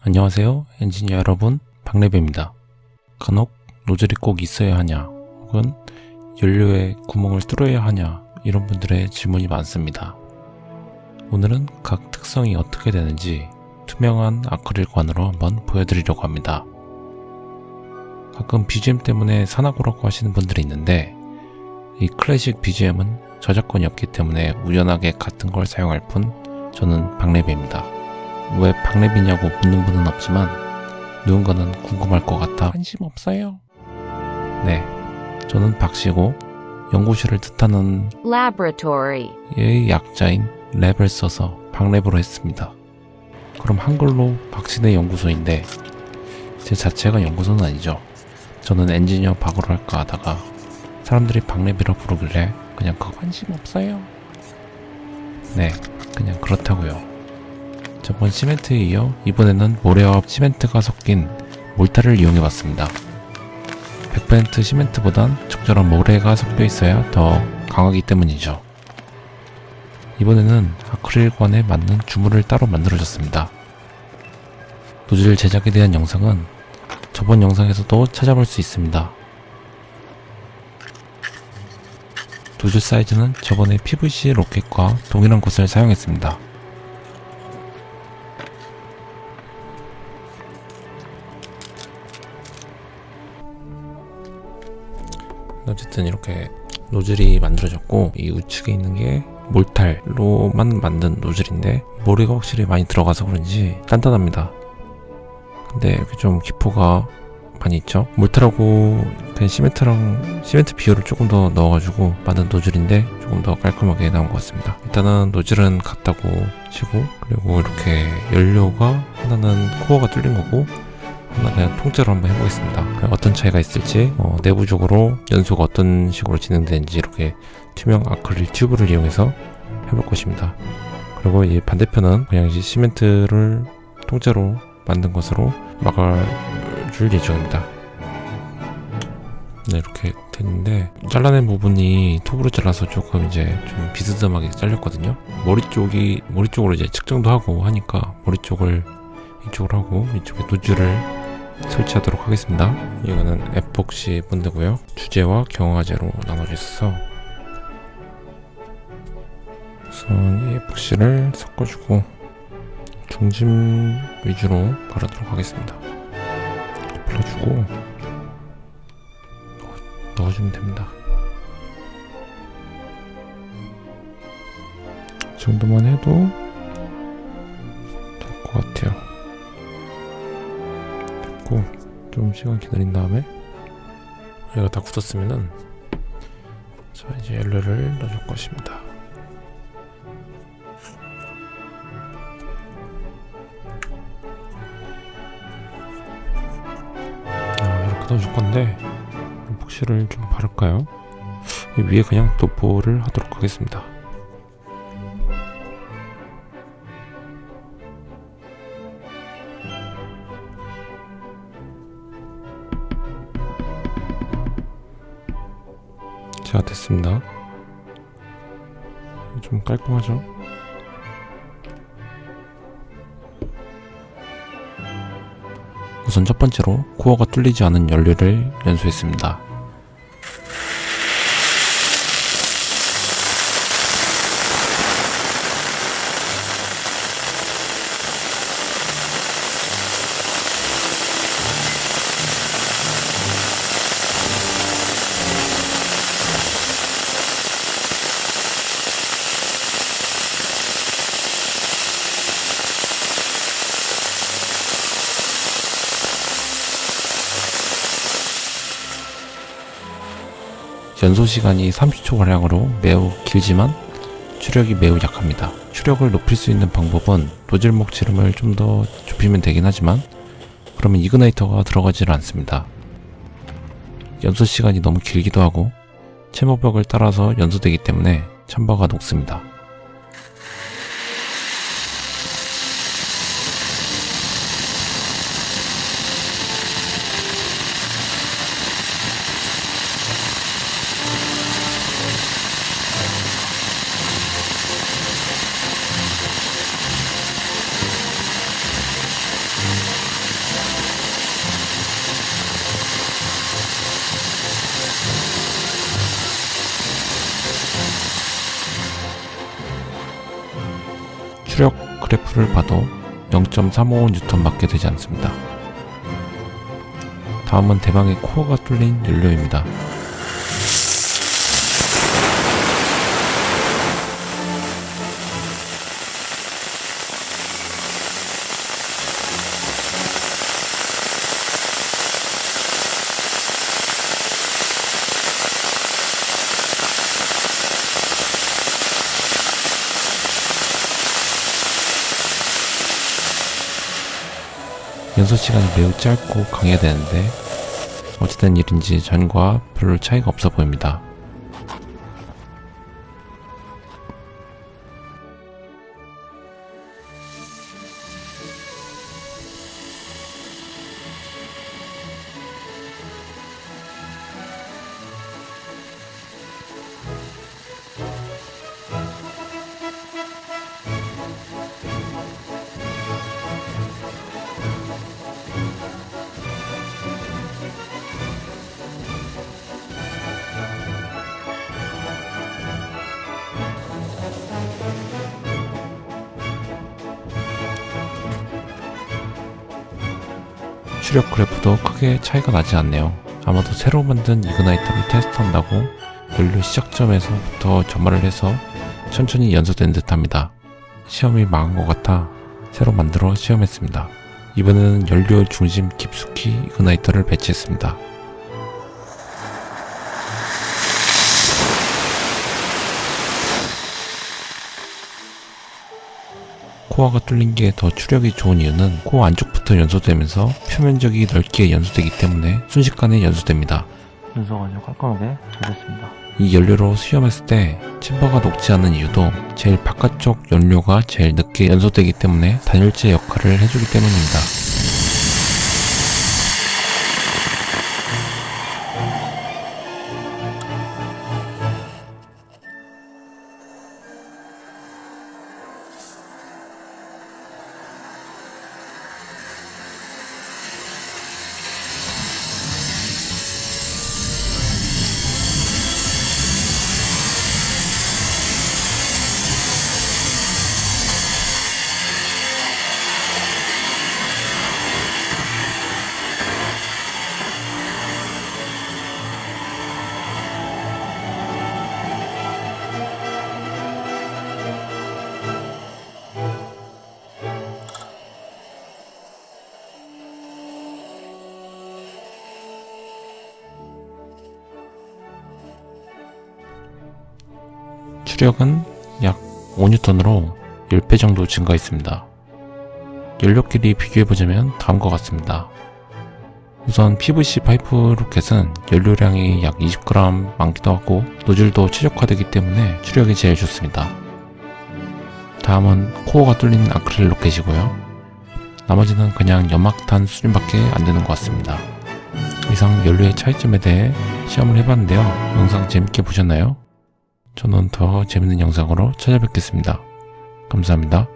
안녕하세요 엔지니어 여러분. 박래배입니다. 간혹 노즐이 꼭 있어야 하냐 혹은 연료에 구멍을 뚫어야 하냐 이런 분들의 질문이 많습니다. 오늘은 각 특성이 어떻게 되는지 투명한 아크릴관으로 한번 보여드리려고 합니다. 가끔 BGM 때문에 산화고라고 하시는 분들이 있는데 이 클래식 BGM은 저작권이 없기 때문에 우연하게 같은 걸 사용할 뿐 저는 박래배입니다 왜 박래비냐고 묻는 분은 없지만 누군가는 궁금할 것 같아 관심 없어요. 네, 저는 박씨고 연구실을 뜻하는 laboratory, 의 약자인 랩을 써서 박랩으로 했습니다. 그럼 한글로 박신의 연구소인데 제 자체가 연구소는 아니죠. 저는 엔지니어 박으로 할까 하다가 사람들이 박랩이라 부르길래 그냥 그 관심 없어요. 네, 그냥 그렇다고요. 저번 시멘트에 이어 이번에는 모래와 시멘트가 섞인 몰타를 이용해봤습니다. 100% 시멘트보단 적절한 모래가 섞여 있어야 더 강하기 때문이죠. 이번에는 아크릴관에 맞는 주물을 따로 만들어줬습니다. 노즐 제작에 대한 영상은 저번 영상에서도 찾아볼 수 있습니다. 노즐 사이즈는 저번에 PVC 로켓과 동일한 곳을 사용했습니다. 어쨌든 이렇게 노즐이 만들어졌고 이 우측에 있는 게 몰탈로만 만든 노즐인데 모래가 확실히 많이 들어가서 그런지 단단합니다. 근데 이렇게 좀 기포가 많이 있죠. 몰탈하고 된 시멘트랑 시멘트 비율을 조금 더 넣어가지고 만든 노즐인데 조금 더 깔끔하게 나온 것 같습니다. 일단은 노즐은 같다고 치고 그리고 이렇게 연료가 하나는 코어가 뚫린 거고 하나 그냥 통째로 한번 해보겠습니다. 어떤 차이가 있을지 어, 내부적으로 연소가 어떤 식으로 진행되는지 이렇게 투명 아크릴 튜브를 이용해서 해볼 것입니다. 그리고 이 반대편은 그냥 이제 시멘트를 통째로 만든 것으로 막아줄 예정입니다. 네 이렇게 됐는데 잘라낸 부분이 톱으로 잘라서 조금 이제 좀 비스듬하게 잘렸거든요. 머리 쪽이 머리 쪽으로 이제 측정도 하고 하니까 머리 쪽을 이쪽으로 하고 이쪽에 노즐을 설치하도록 하겠습니다. 이거는 에폭시 본드고요. 주제와 경화제로 나눠져 있어서 우선 이 에폭시를 섞어주고 중심 위주로 바르도록 하겠습니다. 불러주고 넣어주면 됩니다. 이 정도만 해도 될 것 같아요 넣고 좀 시간 기다린 다음에 얘가 다 굳었으면은 자 이제 옐로를 넣어줄 것입니다 아 이렇게 넣어줄 건데 복시를 좀 바를까요? 위에 그냥 도포를 하도록 하겠습니다 자 됐습니다. 좀 깔끔하죠? 우선 첫 번째로 코어가 뚫리지 않은 연료를 연소했습니다 연소 시간이 30초가량으로 매우 길지만 추력이 매우 약합니다. 추력을 높일 수 있는 방법은 노즐목 지름을 좀 더 좁히면 되긴 하지만 그러면 이그나이터가 들어가지를 않습니다. 연소 시간이 너무 길기도 하고 채모벽을 따라서 연소되기 때문에 참바가 녹습니다. 파이프를 봐도 0.355N밖에 되지 않습니다. 다음은 대망의 코어가 뚫린 연료입니다. 연소 시간이 매우 짧고 강해야 되는데 어찌된 일인지 전과 별 차이가 없어 보입니다. 추력 그래프도 크게 차이가 나지 않네요. 아마도 새로 만든 이그나이터를 테스트한다고 연료 시작점에서부터 점화를 해서 천천히 연소된 듯합니다. 시험이 망한 것 같아 새로 만들어 시험했습니다. 이번에는 연료 중심 깊숙이 이그나이터를 배치했습니다. 코어가 뚫린 게 더 추력이 좋은 이유는 코어 안쪽부터 연소되면서 표면적이 넓게 연소되기 때문에 순식간에 연소됩니다. 연소가 아주 깔끔하게 잘 됐습니다. 이 연료로 수염했을 때 챔버가 녹지 않는 이유도 제일 바깥쪽 연료가 제일 늦게 연소되기 때문에 단열재 역할을 해주기 때문입니다. 추력은 약 5N으로 10배 정도 증가했습니다. 연료끼리 비교해보자면 다음과 같습니다. 우선 PVC 파이프 로켓은 연료량이 약 20g 많기도 하고 노즐도 최적화되기 때문에 추력이 제일 좋습니다. 다음은 코어가 뚫린 아크릴 로켓이고요. 나머지는 그냥 연막탄 수준밖에 안 되는 것 같습니다. 이상 연료의 차이점에 대해 시험을 해봤는데요. 영상 재밌게 보셨나요? 저는 더 재밌는 영상으로 찾아뵙겠습니다. 감사합니다.